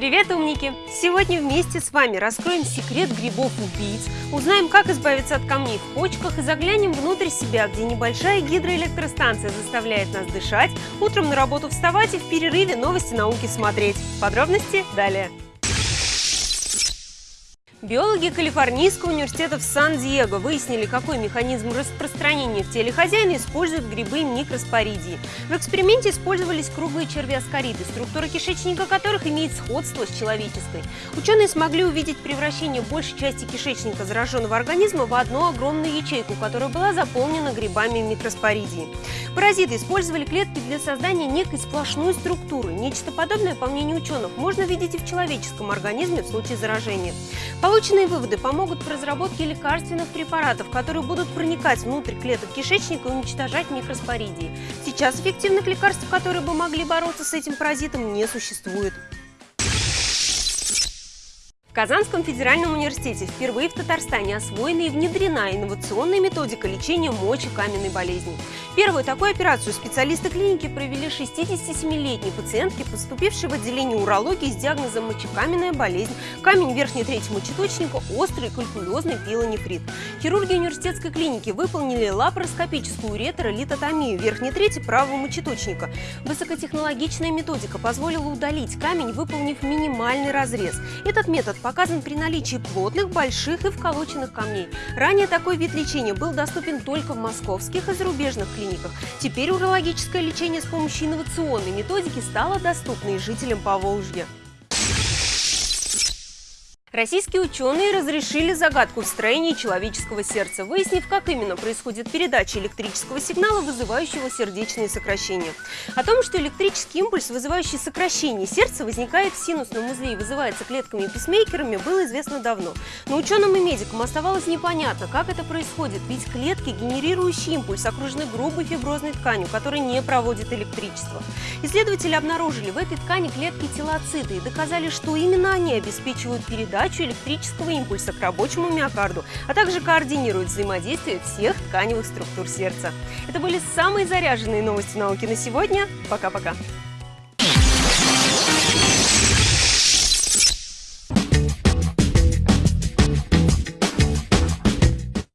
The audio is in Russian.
Привет, умники! Сегодня вместе с вами раскроем секрет грибов-убийц, узнаем, как избавиться от камней в почках и заглянем внутрь себя, где небольшая гидроэлектростанция заставляет нас дышать, утром на работу вставать и в перерыве новости науки смотреть. Подробности далее. Биологи Калифорнийского университета в Сан-Диего выяснили, какой механизм распространения в теле хозяина используют грибы микроспоридии. В эксперименте использовались круглые червяскориды, структура кишечника которых имеет сходство с человеческой. Ученые смогли увидеть превращение большей части кишечника зараженного организма в одну огромную ячейку, которая была заполнена грибами микроспоридии. Паразиты использовали клетки для создания некой сплошной структуры. Нечто подобное, по мнению ученых, можно видеть и в человеческом организме в случае заражения. Полученные выводы помогут в разработке лекарственных препаратов, которые будут проникать внутрь клеток кишечника и уничтожать микроспоридии. Сейчас эффективных лекарств, которые бы могли бороться с этим паразитом, не существует. Казанском федеральном университете впервые в Татарстане освоена и внедрена инновационная методика лечения мочекаменной болезни. Первую такую операцию специалисты клиники провели 67-летней пациентке, поступившей в отделение урологии с диагнозом мочекаменная болезнь, камень верхней трети мочеточника, острый калькулезный пилонефрит. Хирурги университетской клиники выполнили лапароскопическую ретро-литотомию верхней трети правого мочеточника. Высокотехнологичная методика позволила удалить камень, выполнив минимальный разрез. Этот метод показан при наличии плотных, больших и вколоченных камней. Ранее такой вид лечения был доступен только в московских и зарубежных клиниках. Теперь урологическое лечение с помощью инновационной методики стало доступно и жителям Поволжья. Российские ученые разрешили загадку в строении человеческого сердца, выяснив, как именно происходит передача электрического сигнала, вызывающего сердечные сокращения. О том, что электрический импульс, вызывающий сокращение сердца, возникает в синусном узле и вызывается клетками и писмейкерами, было известно давно. Но ученым и медикам оставалось непонятно, как это происходит, ведь клетки, генерирующие импульс, окружены грубой фиброзной тканью, которая не проводит электричество. Исследователи обнаружили в этой ткани клетки телоциты и доказали, что именно они обеспечивают передачу передачу электрического импульса к рабочему миокарду, а также координирует взаимодействие всех тканевых структур сердца. Это были самые заряженные новости науки на сегодня. Пока-пока!